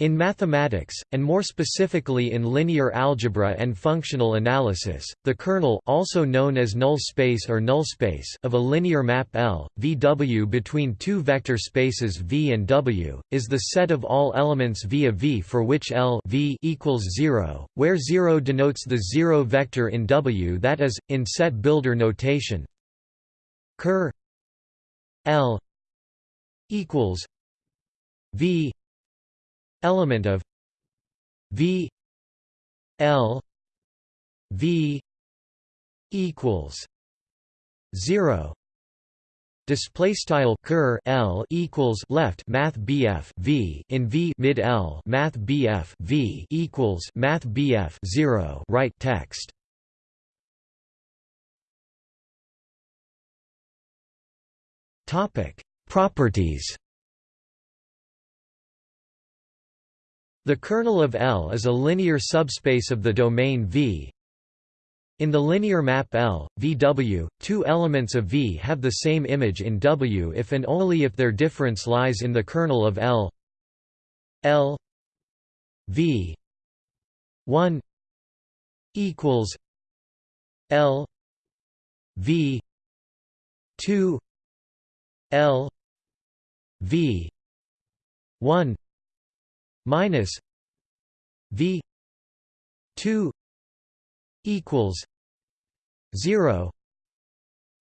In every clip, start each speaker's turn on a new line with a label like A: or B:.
A: In mathematics, and more specifically in linear algebra and functional analysis, the kernel also known as null space or null space of a linear map L, VW between two vector spaces V and W, is the set of all elements V of V for which L v equals 0, where 0 denotes the zero vector in W that is, in set builder notation. Ker L equals V element of V L V equals zero. Display style ker L equals left Math BF V in V mid L Math BF V equals Math BF zero. Right text. Topic. Properties The kernel of L is a linear subspace of the domain V. In the linear map L, VW, two elements of V have the same image in W if and only if their difference lies in the kernel of L L V 1 equals L V 2 L V 1 minus V two equals zero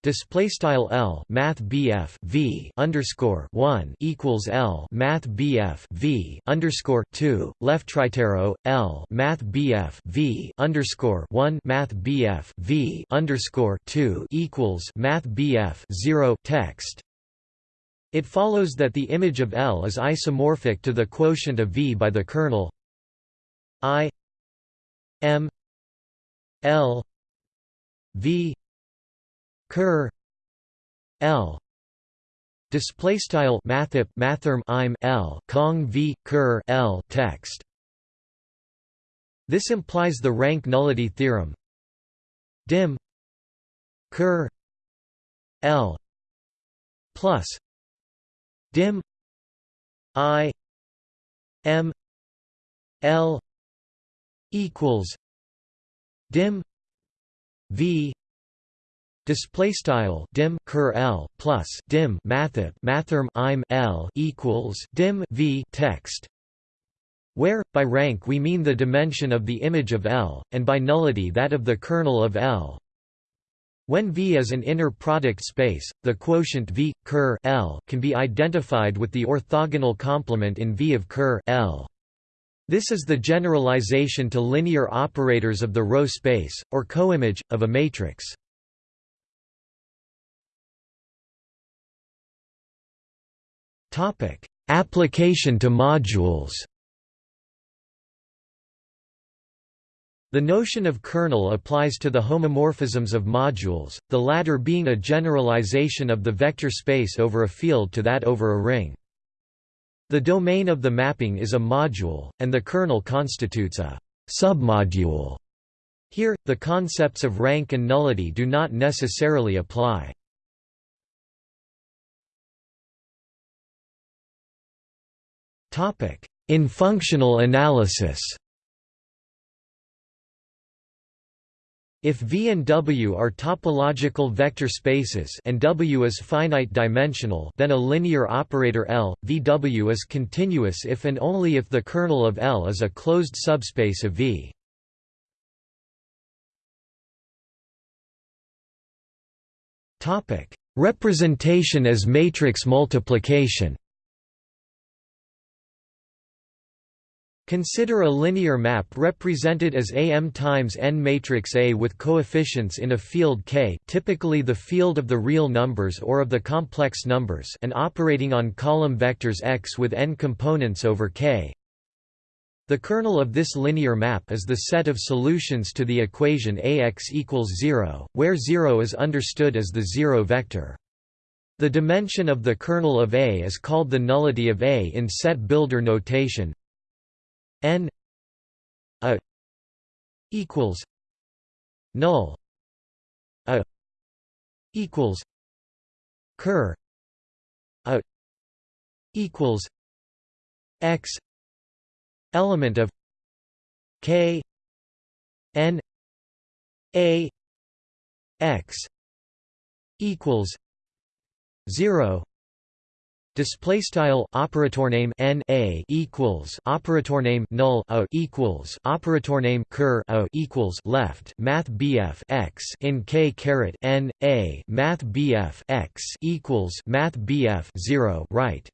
A: Display style L Math BF V underscore one equals L Math BF V underscore two left tritero L Math BF V underscore one Math BF V underscore two equals Math BF zero text it follows that the image of L is isomorphic to the quotient of V by the kernel I M L V ker L. Display style mathrm im L cong V ker L text. This implies the rank nullity theorem. Dim ker L plus dim. I. M. L. Equals. Dim. V. Display style. Dim. Ker l. Plus. Dim. mathop mathrm. Im. L. Equals. Dim. V. Text, where by rank we mean the dimension of the image of L, and by nullity that of the kernel of L. When V is an inner product space, the quotient V ker L can be identified with the orthogonal complement in V of ker L. This is the generalization to linear operators of the row space, or coimage, of a matrix. Topic: Application to modules The notion of kernel applies to the homomorphisms of modules, the latter being a generalization of the vector space over a field to that over a ring. The domain of the mapping is a module, and the kernel constitutes a submodule. Here, the concepts of rank and nullity do not necessarily apply. In functional analysis If V and W are topological vector spaces and W is finite dimensional then a linear operator L, VW is continuous if and only if the kernel of L is a closed subspace of V. Representation as matrix multiplication Consider a linear map represented as AM times n matrix A with coefficients in a field K typically the field of the real numbers or of the complex numbers and operating on column vectors X with n components over K. The kernel of this linear map is the set of solutions to the equation Ax equals 0, where 0 is understood as the zero vector. The dimension of the kernel of A is called the nullity of A in set builder notation n a equals null a equals ker a equals x element of k n a x equals 0 Display style operator name n a equals operator name null o equals operator name ker o equals left math bf x in k caret n a math bf x equals math bf 0 right.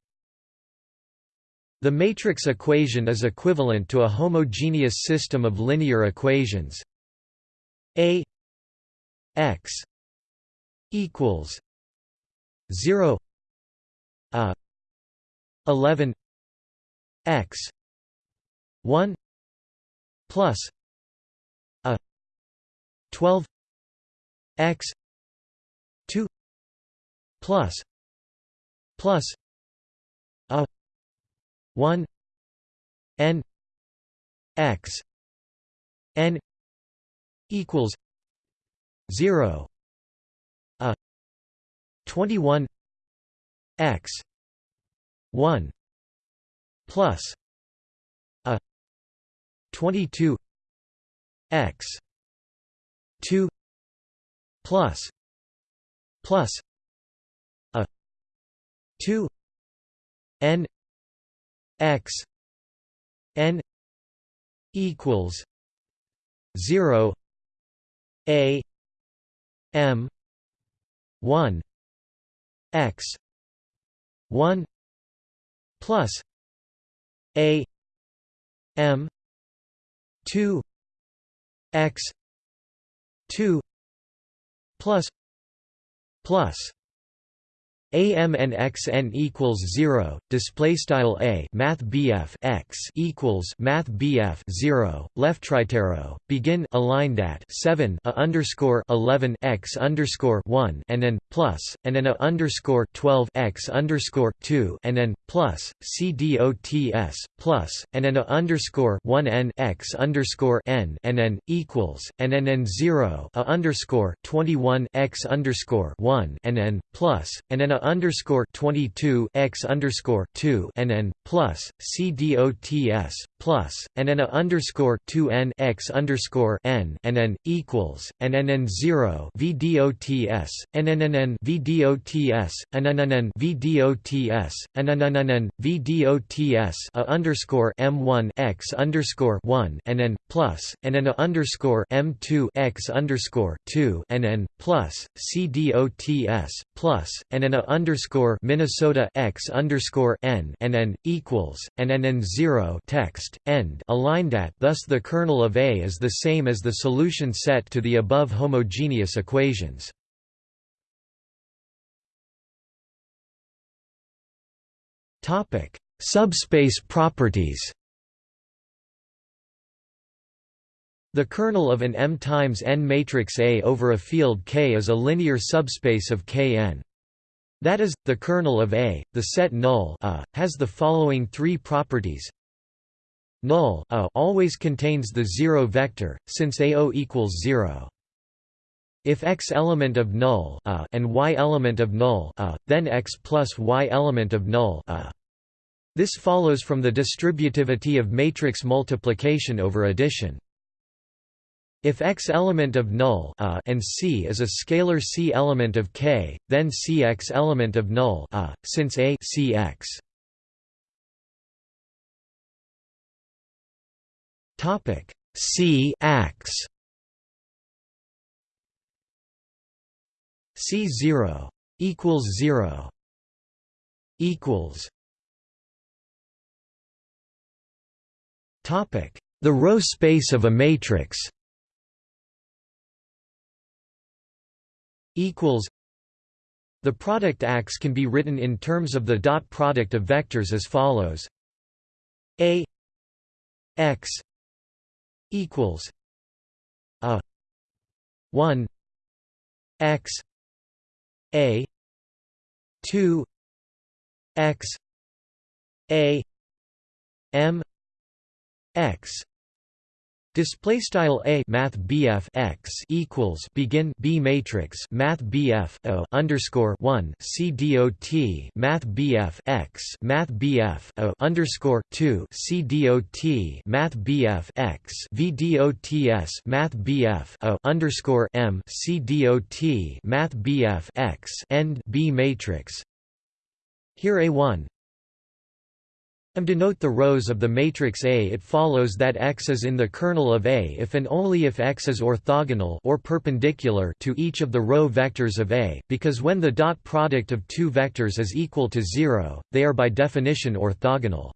A: The matrix equation is equivalent to a homogeneous system of linear equations. A x equals 0 a. 11 x. 1 plus a. 12 x. 2 plus plus a. 1 n. X. N. equals 0 a. 21 x. 1 plus a 22 x. 2 plus plus a 2 n x n equals 0 a m 1 x 1 plus a m 2 x 2 plus plus AM and equals zero. Display style A Math BF X equals Math BF zero. Left tritero begin aligned at seven a underscore eleven X underscore one and then plus and then a underscore twelve X underscore two and then plus C D O T S plus and then a underscore one N X underscore N and then equals and then n zero a underscore twenty one X underscore one and then plus and then a underscore 22 x underscore 2 and n plus c dots plus and n a underscore 2 n x underscore n and n equals and n n 0 v dots and n n n v dots and n n n v dots and n n n v dots a underscore m 1 x underscore 1 and n plus and n a underscore m 2 x underscore 2 and n plus c dots plus and n a underscore Minnesota x underscore n and n equals and n n zero text end aligned at. Thus, the kernel of A is the same as the solution set to the above homogeneous equations. Topic: Subspace properties. The kernel of an M times n matrix A over a field K is a linear subspace of Kn. That is, the kernel of A, the set null a, has the following three properties. Null a always contains the zero vector, since AO equals zero. If X element of null a and Y element of null a, then X plus Y element of null a. This follows from the distributivity of matrix multiplication over addition. If X element of null a and C is a scalar C element of K, then Cx element of null a, since A Cx. Topic. C ax C zero equals zero equals Topic. The row space of a matrix equals The product Ax can be written in terms of the dot product of vectors as follows. A x equals a 1 x a 2 x a m x Display style a math BF x equals begin B matrix math BF o underscore one C dot math BF x math BF o underscore two C dot math BF x V dots math BF o underscore M C dot math BF x end B matrix. Here a one M denote the rows of the matrix A. It follows that X is in the kernel of A if and only if X is orthogonal or perpendicular to each of the row vectors of A, because when the dot product of two vectors is equal to zero, they are by definition orthogonal.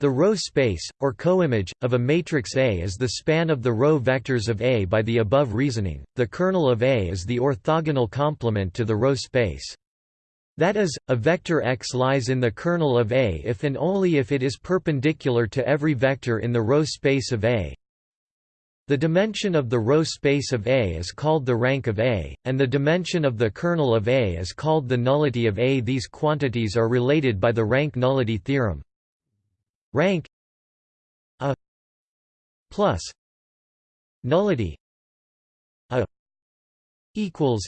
A: The row space, or coimage, of a matrix A is the span of the row vectors of A by the above reasoning. The kernel of A is the orthogonal complement to the row space. That is, a vector x lies in the kernel of A if and only if it is perpendicular to every vector in the row space of A. The dimension of the row space of A is called the rank of A, and the dimension of the kernel of A is called the nullity of A. These quantities are related by the rank-nullity theorem. Rank A plus nullity A equals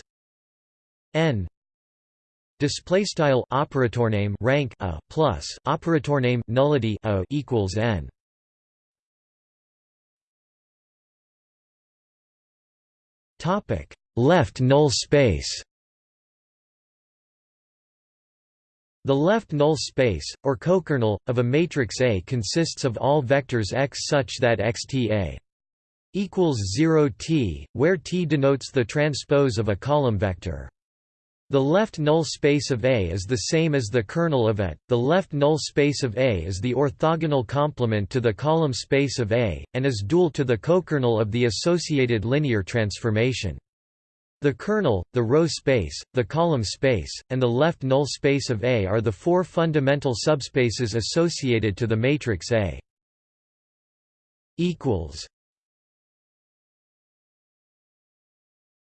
A: N Display style operator name rank a plus operator name nullity a equals n. Topic left null space. The left null space, or cokernel, of a matrix A consists of all vectors x such that xta equals 0 t, where t denotes the transpose of a column vector. The left null space of A is the same as the kernel of A. The left null space of A is the orthogonal complement to the column space of A, and is dual to the cokernel of the associated linear transformation. The kernel, the row space, the column space, and the left null space of A are the four fundamental subspaces associated to the matrix A.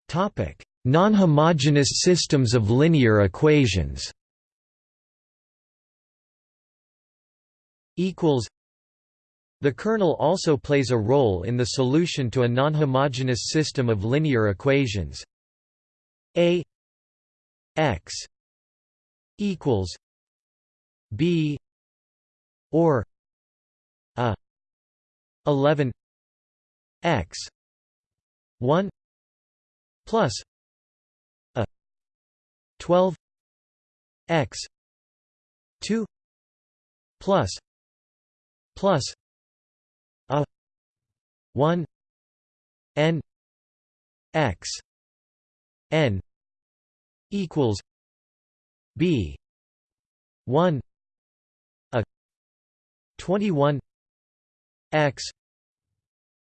A: Topic Non-homogeneous systems of linear equations. The kernel also plays a role in the solution to a non-homogeneous system of linear equations. A x equals b or a 11 x 1 plus 12 x 2 plus plus a 1 n x n equals b 1 a 21 x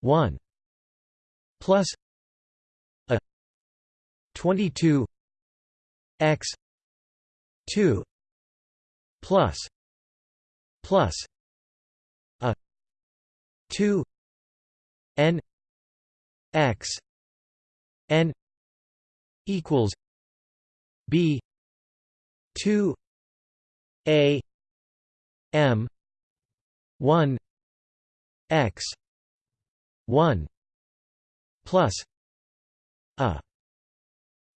A: 1 plus a 22 x 2 plus plus a 2 n x n equals b 2 a m 1 x 1 plus a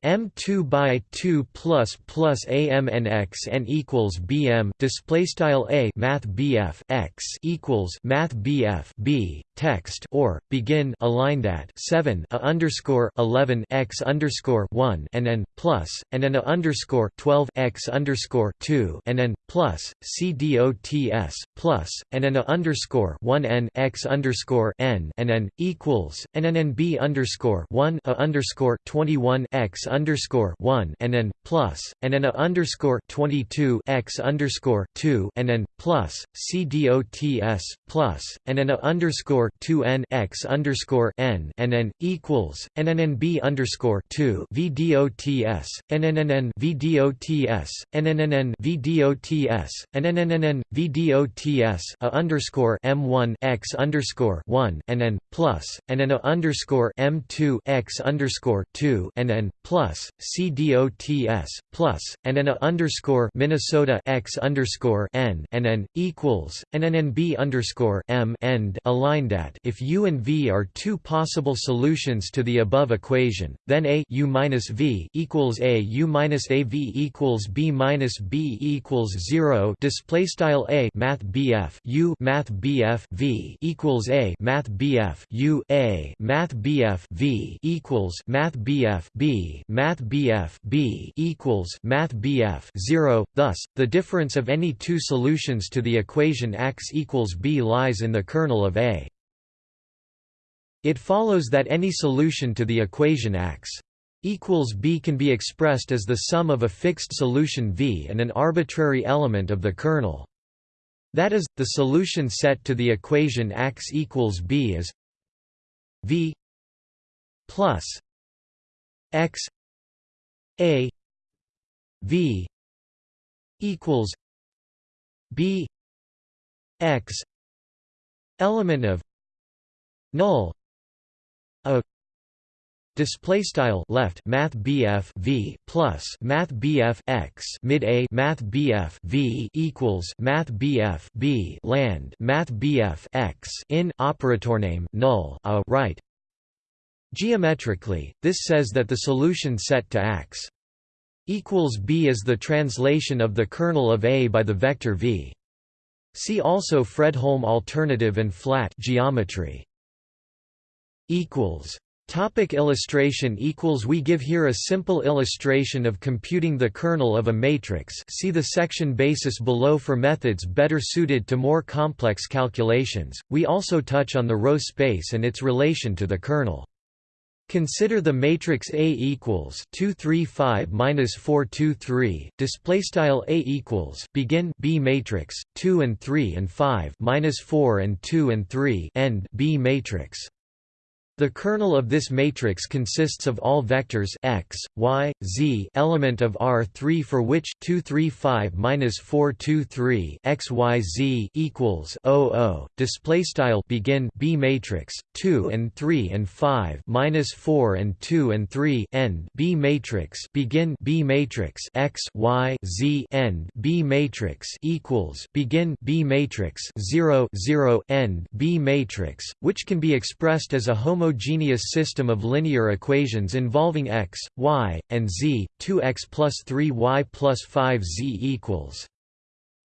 A: M2 by 2 plus plus AMNX n equals BM display style A math BF x equals math BF B text or begin aligned at 7 a underscore 11 x underscore 1 and n plus and n a underscore 12 x underscore 2 and n plus CDOTS dots plus and n a underscore 1 n x underscore n and n equals and n n b underscore 1 a underscore 21 x underscore 1 and n plus and n a underscore 22 x underscore 2 and n plus c dots plus and n a underscore 2 n x underscore n and n equals and n n b underscore 2 v dots and n n n v dots and n n n v dots and n n n v dots a underscore m 1 x underscore 1 and n plus and n a underscore m 2 x underscore 2 and n plus plus C dots plus and n a underscore Minnesota x underscore n and n equals and n n b underscore m end aligned at if u and v are two possible solutions to the above equation, then a u minus v equals a u minus a v equals b minus b equals zero. Display style a math bf u math bf v equals a math bf u a math bf v equals math bf b math bf b equals math bf 0 thus the difference of any two solutions to the equation x equals b lies in the kernel of a. It follows that any solution to the equation x equals b can be expressed as the sum of a fixed solution v and an arbitrary element of the kernel. That is, the solution set to the equation x equals b is v plus x a v equals b x element of null a Display style left Math BF V plus Math BF X mid A Math BF V equals Math BF B land Math BF X in operator name null a right Geometrically, this says that the solution set to X equals B is the translation of the kernel of A by the vector V. See also Fredholm alternative and flat geometry. equals Topic illustration equals We give here a simple illustration of computing the kernel of a matrix see the section basis below for methods better suited to more complex calculations. We also touch on the row space and its relation to the kernel. Consider the matrix A equals 2 3 5 minus 4 2 3 display style A equals begin B matrix 2 and 3 and 5 minus 4 and 2 and 3 end B matrix the kernel of this matrix consists of all vectors x, y, z element of R3 for which 235 minus 423 x y z equals 00. Display style begin B matrix 2 and 3 and 5 minus 4 and 2 and 3 end B matrix begin B matrix x y z end B matrix equals begin B matrix 0 0 end B matrix, which can be expressed as a homo homogeneous system of linear equations involving x, y, and z, 2x plus 3y plus 5z equals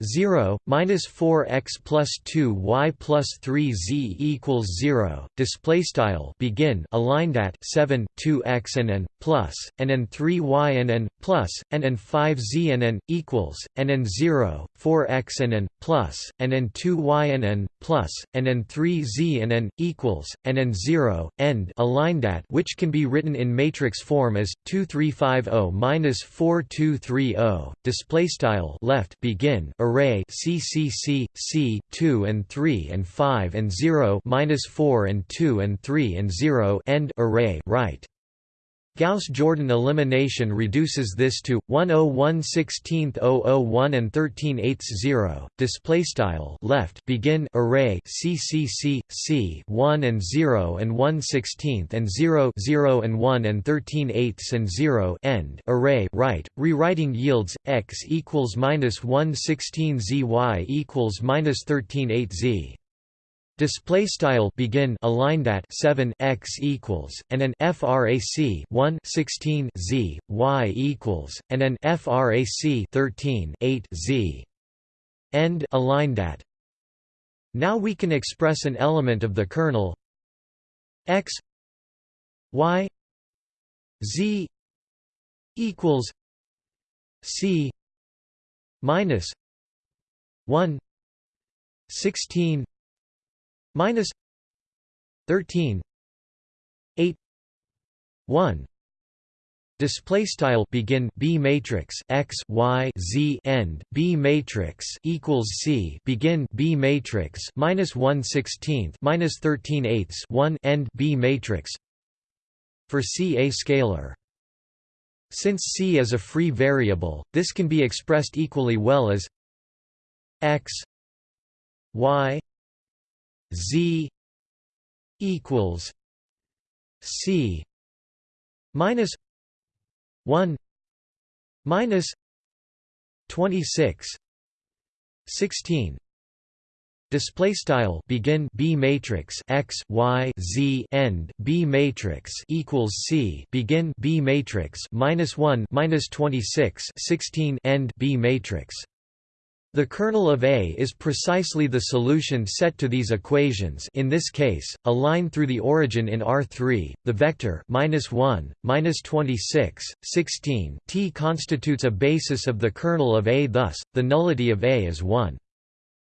A: 0 minus 4x plus 2y plus 3z equals 0 display style begin aligned at 7 2x and n plus and n 3y and n plus and n 5z and n equals and n 0 4x and n plus and n 2y and n plus and n 3z and n equals and n 0 end aligned at which can be written in matrix form as 2350 minus 4230 display style left begin array CCC C 2 and 3 and 5 and 0 minus 4 and 2 and 3 and 0 end array right Gauss-Jordan elimination reduces this to 101 16 001 and 13 8 0. Display style left begin array C C C 1 and 0 and 1 16 and 0 0 and 1 and 13 8 and 0 end array right. Rewriting yields x equals minus 1 16 z y equals minus 13 8 z. Display style begin aligned at 7 x equals and an frac 1 16 z y equals and an frac 13 8 z end aligned at. Now we can express an element of the kernel x y z equals c minus 1 16 minus 13 8 1 Display style begin B matrix x y z end B matrix equals C begin B matrix minus one sixteenth minus thirteen eighths one end B matrix for C a scalar. Since C is a free variable, this can be expressed equally well as x y Z equals C minus 1 minus 26 16 display style begin b matrix x y z end b matrix equals c. Begin b matrix minus 1 minus 26 16 end b matrix the kernel of A is precisely the solution set to these equations in this case, a line through the origin in R3, the vector minus 1, minus 26, 16 t constitutes a basis of the kernel of A thus, the nullity of A is 1.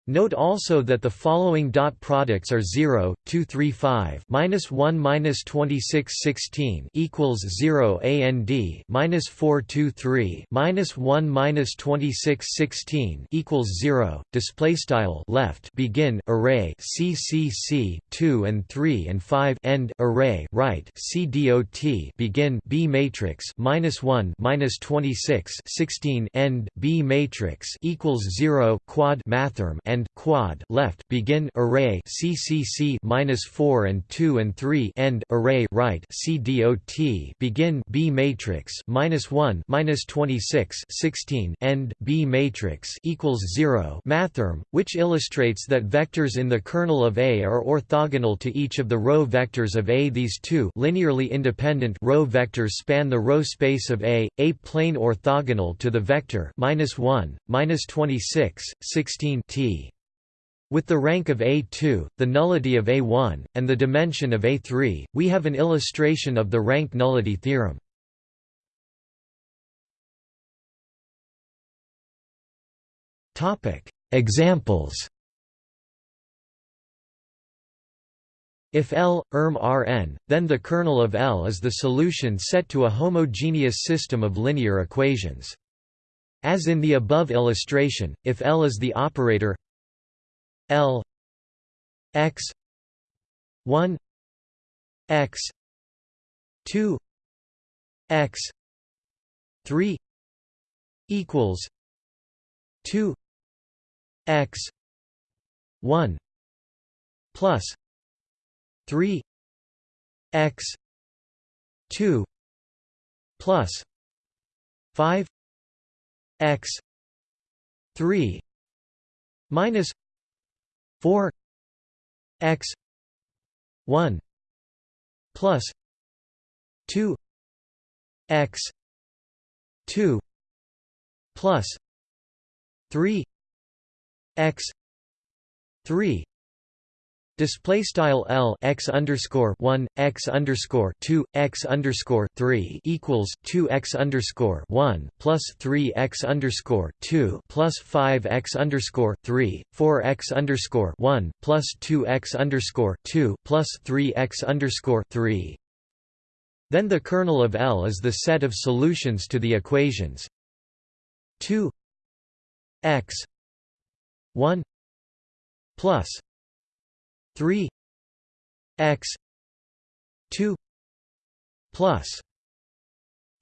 A: Note also that the following dot products are 0, 2, 3, 5, minus 1, minus 26, 16 equals 0, and minus 4, 2, 3, minus 1, minus 26, 16 equals 0. Display style left begin array CCC 2 and 3 and 5 end array right CDOT begin B matrix minus 1 minus 26 16 end B matrix equals 0 quad mathrm and and quad left begin array CCC minus four and two and three end array right CDOT begin B matrix minus one minus twenty six sixteen end B matrix equals zero mathrm, which illustrates that vectors in the kernel of A are orthogonal to each of the row vectors of A. These two linearly independent row vectors span the row space of A, a plane orthogonal to the vector minus one minus twenty six sixteen t. With the rank of A2, the nullity of A1, and the dimension of A3, we have an illustration of the rank nullity theorem. Examples If L, erm Rn, then the kernel of L is the solution set to a homogeneous system of linear equations. As in the above illustration, if L is the operator L x 1 x 2 x 3 equals 2 x 1 plus 3 x 2 plus 5 x 3 minus 4 x 1 plus 2 x 2 plus 3 x 3 Display style L x underscore one x underscore two x underscore three equals two x underscore one plus three x underscore two plus five x underscore three four x underscore one plus two x underscore two plus three x underscore three. Then the kernel of L is the set of solutions to the equations two x one plus 3 x 2 plus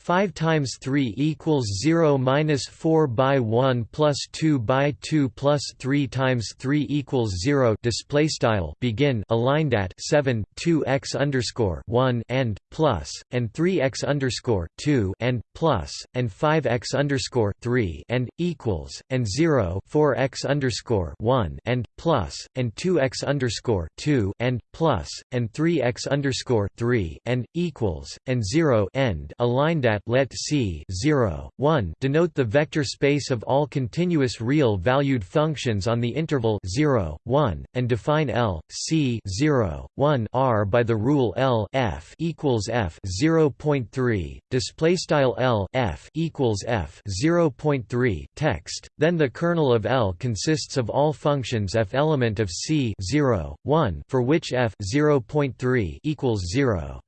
A: 5 times 3 equals 0 minus 4 by 1 plus 2 by 2 plus 3 times 3 equals 0 display style begin aligned at 7 2 x underscore 1 and plus and 3 x underscore 2 and plus and 5 x underscore 3 and equals and 0 4 x underscore 1 and plus and 2 x underscore 2 and plus and 3 x underscore 3 and equals and 0 end aligned at that let C 0, 1 denote the vector space of all continuous real-valued functions on the interval 0, 1, and define L, C 0, 1 R by the rule L f equals f 0.3. Display style L f equals f 0.3 text. Then the kernel of L consists of all functions f element of C 0, 1 for which f 0.3 equals 0.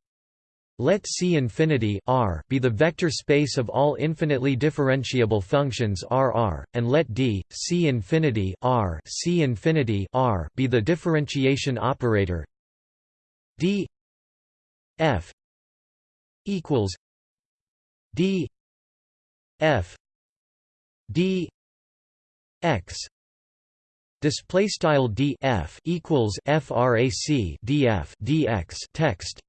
A: Let C infinity R be the vector space of all infinitely differentiable functions RR, and let D C infinity R C infinity R be the differentiation operator. D F equals D F D X display style D F equals frac DF DX text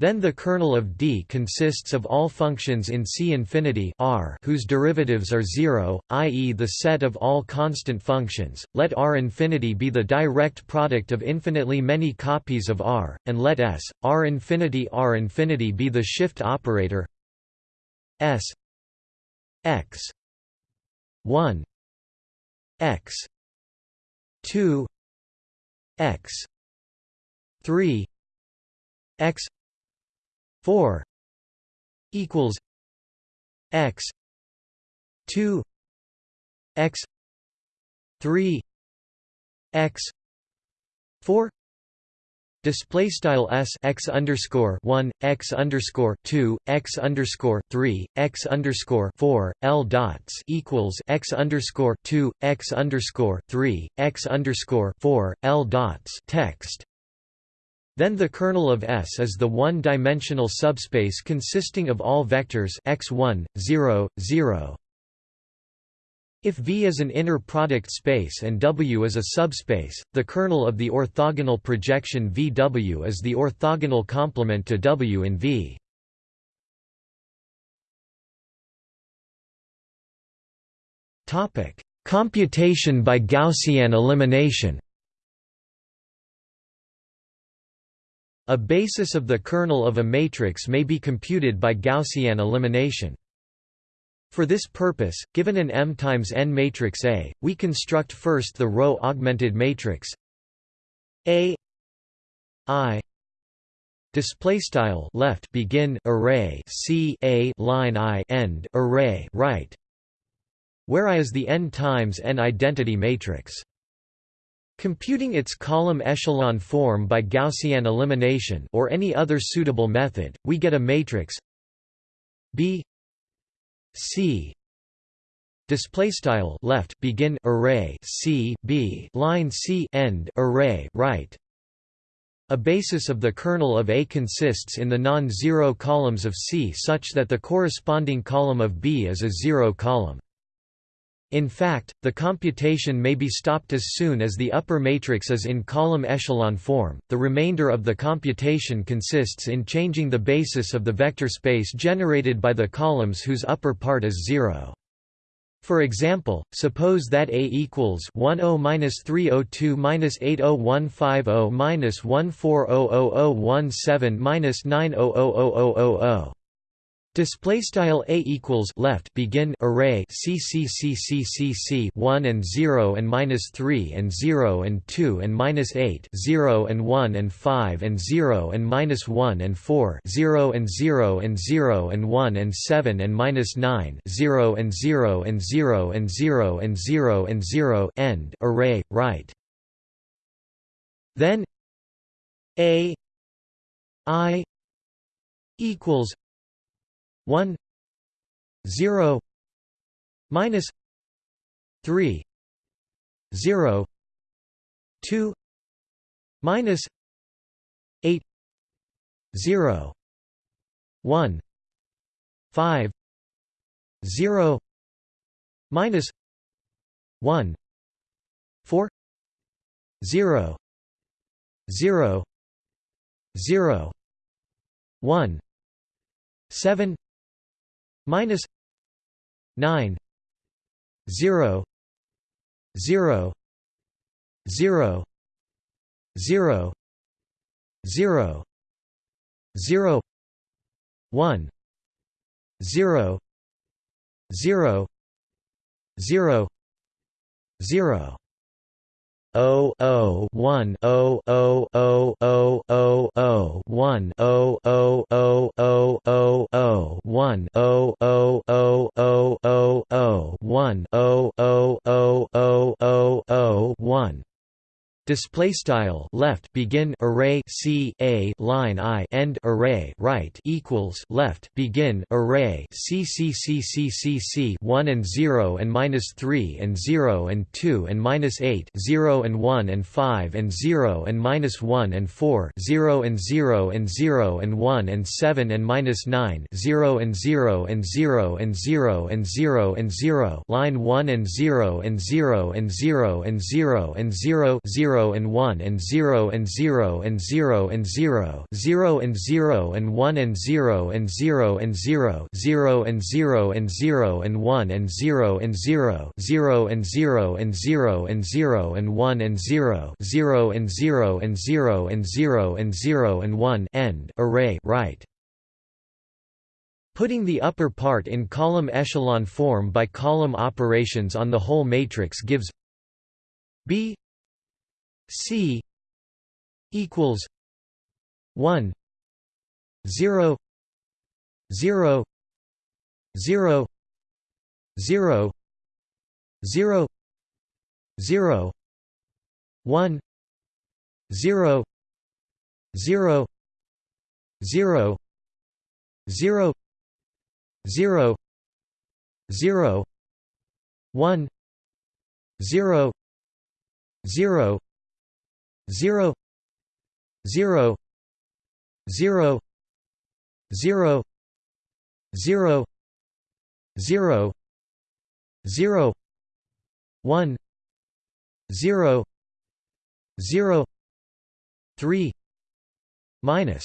A: Then the kernel of D consists of all functions in C infinity R whose derivatives are zero, i.e. the set of all constant functions. Let R infinity be the direct product of infinitely many copies of R, and let S, R infinity R infinity be the shift operator S x 1 x 2 x 3 x 4 equals x 2 x 3 x 4 Display style s x underscore one x underscore two x underscore three x underscore four l dots equals x underscore two x underscore three x underscore four l dots text then the kernel of S is the one-dimensional subspace consisting of all vectors x1, 0, 0. If V is an inner product space and W is a subspace, the kernel of the orthogonal projection VW is the orthogonal complement to W in V. Computation by Gaussian elimination A basis of the kernel of a matrix may be computed by Gaussian elimination. For this purpose, given an M times n matrix A, we construct first the row augmented matrix A I display style left begin array C A line I end array right where I is the n times n identity matrix Computing its column echelon form by Gaussian elimination or any other suitable method, we get a matrix B C display style left begin array C B line C end array right. A basis of the kernel of A consists in the non-zero columns of C such that the corresponding column of B is a zero column in fact, the computation may be stopped as soon as the upper matrix is in column echelon form. The remainder of the computation consists in changing the basis of the vector space generated by the columns whose upper part is zero. For example, suppose that A equals 10-302-80150-1400017-900000. Display style a equals left begin array c c c c c c 1 and 0 and minus 3 and 0 and 2 and minus 8 0 and 1 and 5 and 0 and minus 1 and 4 0 and 0 and 0 and 1 and 7 and minus 9 0 and 0 and 0 and 0 and 0 and 0 end array right then a i equals 1 0 minus 3 0 2 minus 8 0 1 5 0 minus 1 4 0 0 0 1 7 minus 9 0 0 0 0 0 0 1 0 0 0 0 O O one O O O O O O one O O O O O O one O O O O O O one O O O O O O one display style left begin array c a line i end array right equals left begin array c c c c c c 1 and 0 and minus 3 and 0 and 2 and minus 8 0 and 1 and 5 and 0 and minus 1 and 4 0 and 0 and 0 and 1 and 7 and minus 9 0 and 0 and 0 and 0 and 0 and 0 line 1 and 0 and 0 and 0 and 0 and 0 0 0 and 1 and 0 and 0 and 0 and 0 0 and 0 and 1 and 0 and 0 and 0 0 and 0 and 0 and 1 and 0 and 0 0 and 0 and 0 and 0 and 1 and 0 0 and 0 and 0 and 0 and 0 and 1 end array right Putting the upper part in column echelon form by column operations on the whole matrix gives B C equals 1 0 0 0 0 0 0 1 0 0 0 0 0 0 1 0 0 0 0 0 0 0 0 0 1 0 0 3 minus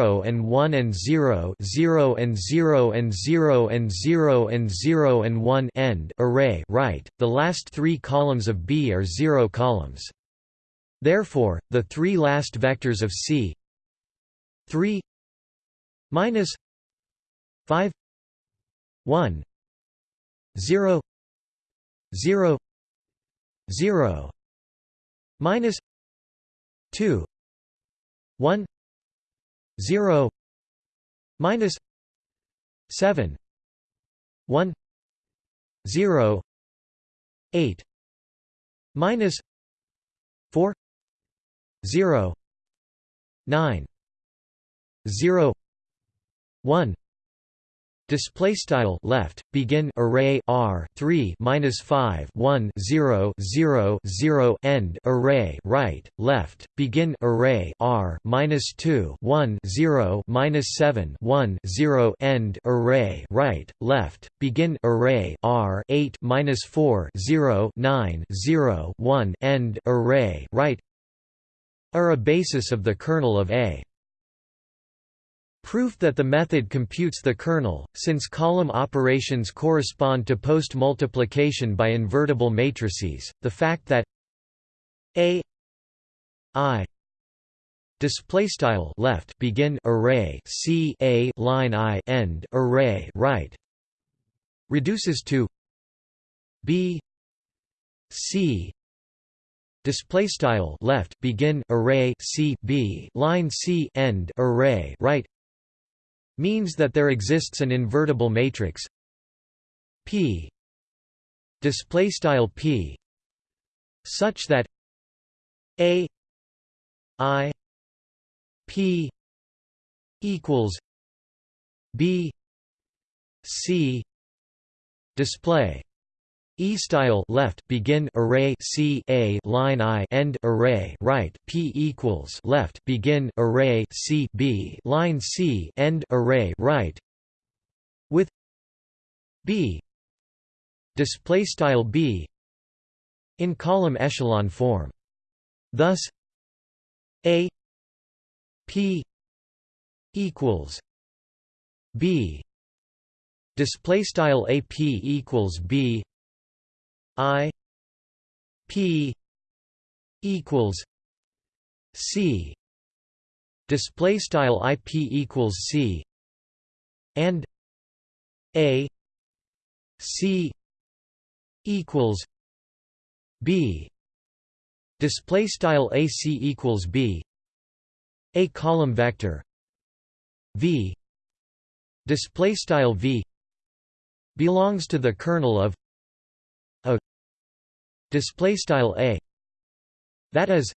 A: and 1 and 0 0 and 0 and 0 and 0 and 0 and 1 end array right, the last three columns of B are zero columns. Therefore, the three last vectors of C 3 minus 5 1 0 0 0 minus 2 1 0 minus 7 1 0 8 minus 4 0 9 0 1 display style left begin array r 3 minus 5 1 0 0 0 end array right left begin array r minus 2 1 0 minus 7 1 0 end array right left begin array r 8 minus 4 0 9 0 1 end array right are a basis of the kernel of A Proof that the method computes the kernel, since column operations correspond to post-multiplication by invertible matrices, the fact that a i display style left begin array c a line i end array right reduces to b c display style left begin array c b line c end array right means that there exists an invertible matrix. P. Display style P. Such that A I P equals B C display E style left begin array C A line I end array right P equals left begin array C B line C end array right with B. Display style B in column echelon form. Thus A P equals B. Display style AP equals B I P equals C display style IP equals C and A C equals B display style AC equals B. A column vector V display style V belongs to the kernel of display style A. That is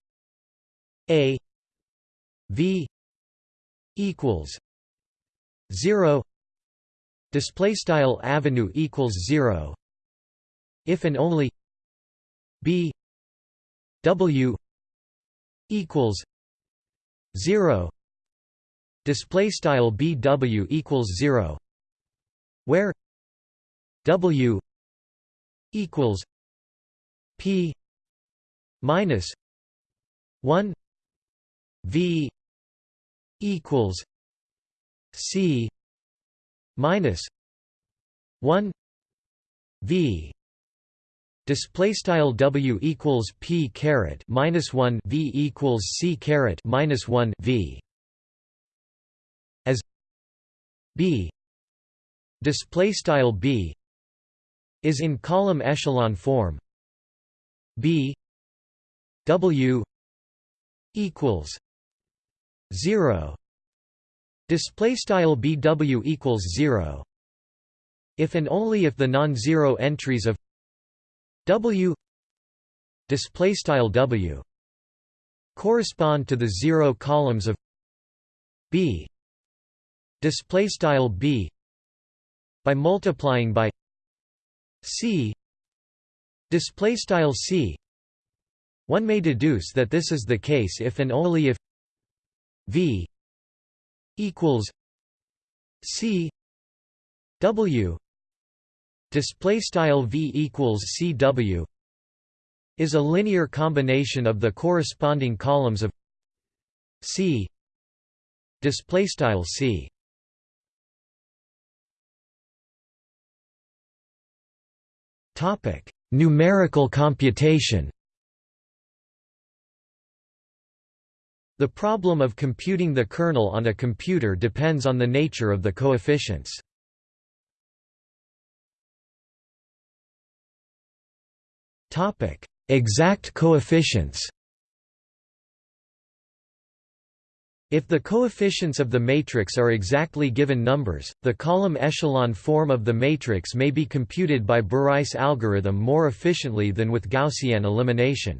A: A V equals 0 display style avenue equals 0 if and only B W equals 0 display style BW equals 0 where W equals P minus 1 V equals C minus 1 V Display style W equals P caret minus one V equals C caret minus one V as B display style B is in column echelon form B W equals zero. Display style BW equals zero. If and only if the non-zero entries of W display style W correspond to the zero columns of B display style B by multiplying by C display style C. One may deduce that this is the case if and only if V equals C. W. Display style v equals cw is a linear combination of the corresponding columns of c. Display style c. Topic numerical computation The problem of computing the kernel on a computer depends on the nature of the coefficients. Exact coefficients. If the coefficients of the matrix are exactly given numbers, the column echelon form of the matrix may be computed by Bareiss algorithm more efficiently than with Gaussian elimination.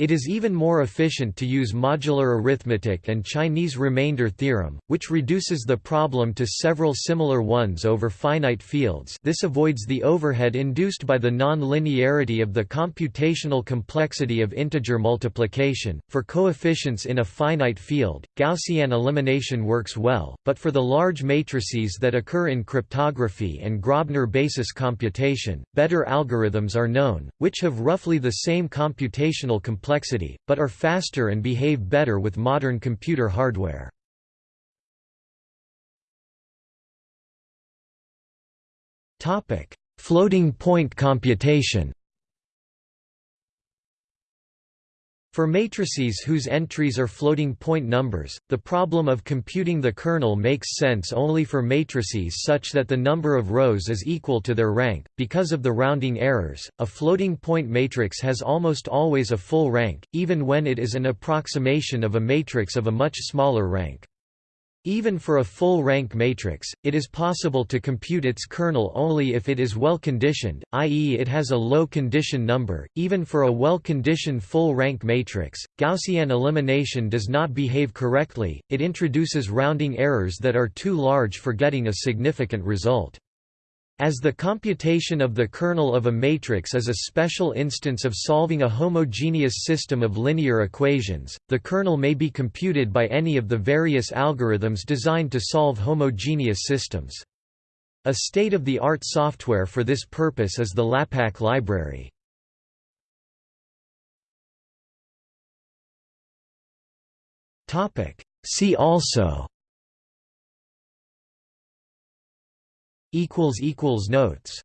A: It is even more efficient to use modular arithmetic and Chinese remainder theorem, which reduces the problem to several similar ones over finite fields this avoids the overhead induced by the non-linearity of the computational complexity of integer multiplication. For coefficients in a finite field, Gaussian elimination works well, but for the large matrices that occur in cryptography and Grobner basis computation, better algorithms are known, which have roughly the same computational complexity complexity, but are faster and behave better with modern computer hardware. Floating point computation For matrices whose entries are floating point numbers, the problem of computing the kernel makes sense only for matrices such that the number of rows is equal to their rank. Because of the rounding errors, a floating point matrix has almost always a full rank, even when it is an approximation of a matrix of a much smaller rank. Even for a full-rank matrix, it is possible to compute its kernel only if it is well-conditioned, i.e. it has a low condition number. Even for a well-conditioned full-rank matrix, Gaussian elimination does not behave correctly, it introduces rounding errors that are too large for getting a significant result. As the computation of the kernel of a matrix is a special instance of solving a homogeneous system of linear equations, the kernel may be computed by any of the various algorithms designed to solve homogeneous systems. A state-of-the-art software for this purpose is the Lapack library. See also Notes